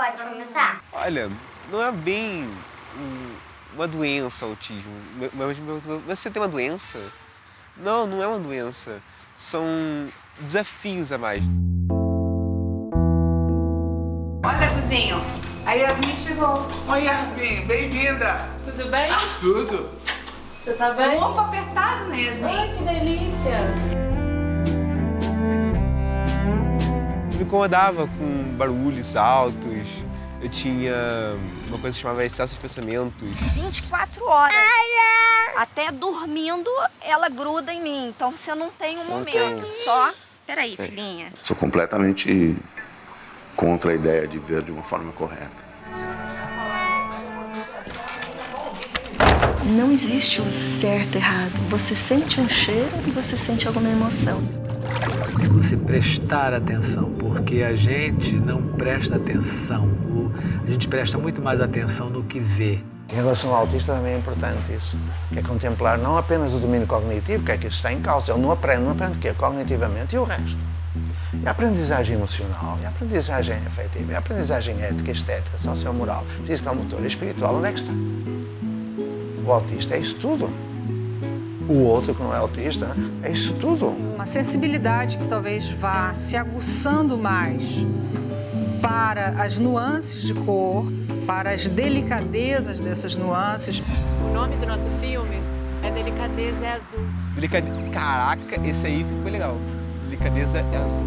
Pode começar? Olha, não é bem uma doença autismo. Mas você tem uma doença? Não, não é uma doença. São desafios a mais. Olha, Guzinho, a Yasmin chegou. Oi, Yasmin, bem-vinda. Tudo bem? Tudo. Você tá bem? Opa, apertado, né, Yasmin? Ai, que delícia. Me incomodava com barulhos altos. Eu tinha uma coisa que chamava excesso de pensamentos. 24 horas. Até dormindo, ela gruda em mim. Então você não tem um momento. Só. Peraí, filhinha. Sou completamente contra a ideia de ver de uma forma correta. Não existe o certo e errado. Você sente um cheiro e você sente alguma emoção. É você prestar atenção, porque a gente não presta atenção. A gente presta muito mais atenção no que vê. Em relação ao autista também é importante isso, que é contemplar não apenas o domínio cognitivo, que é que isso está em causa, ele não aprende, não aprende o quê? Cognitivamente e o resto. E a aprendizagem emocional, e a aprendizagem afetiva, e a aprendizagem ética, estética, sociomoral, física, motora e espiritual, onde é que está? O autista é isso tudo. O outro que não é autista é isso tudo. Uma sensibilidade que talvez vá se aguçando mais para as nuances de cor, para as delicadezas dessas nuances. O nome do nosso filme é Delicadeza é Azul. Delicade... Caraca, esse aí ficou legal. Delicadeza é azul.